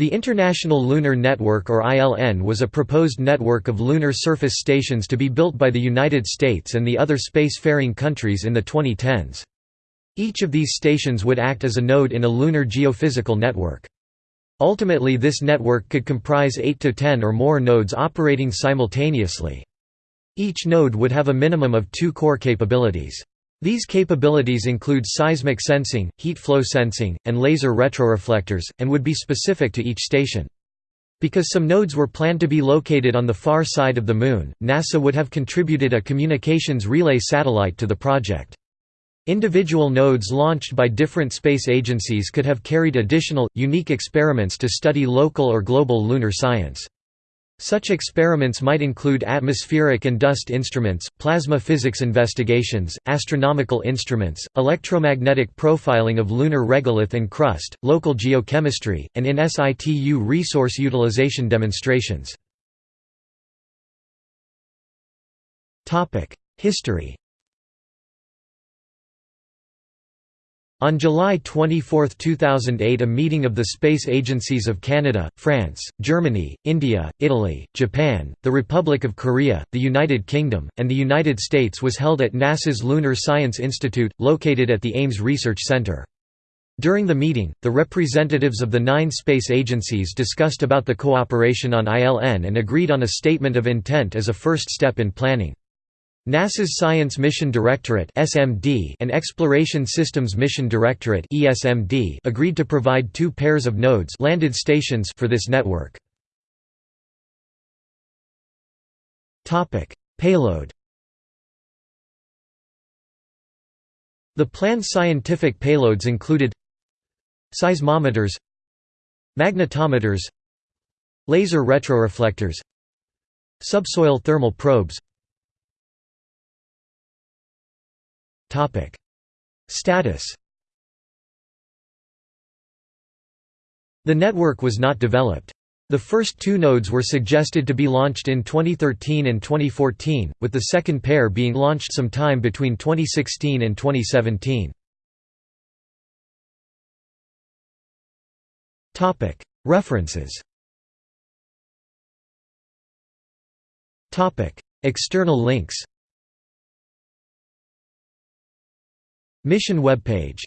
The International Lunar Network or ILN was a proposed network of lunar surface stations to be built by the United States and the other spacefaring countries in the 2010s. Each of these stations would act as a node in a lunar geophysical network. Ultimately this network could comprise 8 to 10 or more nodes operating simultaneously. Each node would have a minimum of two core capabilities. These capabilities include seismic sensing, heat flow sensing, and laser retroreflectors, and would be specific to each station. Because some nodes were planned to be located on the far side of the Moon, NASA would have contributed a communications relay satellite to the project. Individual nodes launched by different space agencies could have carried additional, unique experiments to study local or global lunar science. Such experiments might include atmospheric and dust instruments, plasma physics investigations, astronomical instruments, electromagnetic profiling of lunar regolith and crust, local geochemistry, and in situ resource utilization demonstrations. History On July 24, 2008 a meeting of the space agencies of Canada, France, Germany, India, Italy, Japan, the Republic of Korea, the United Kingdom, and the United States was held at NASA's Lunar Science Institute, located at the Ames Research Center. During the meeting, the representatives of the nine space agencies discussed about the cooperation on ILN and agreed on a statement of intent as a first step in planning. NASA's Science Mission Directorate (SMD) and Exploration Systems Mission Directorate (ESMD) agreed to provide two pairs of nodes landed stations for this network. Topic: Payload. The planned scientific payloads included seismometers, magnetometers, laser retroreflectors, subsoil thermal probes, Status. The network was not developed. The first two nodes were suggested to be launched in 2013 and 2014, with the second pair being launched sometime between 2016 and 2017. References External links Mission webpage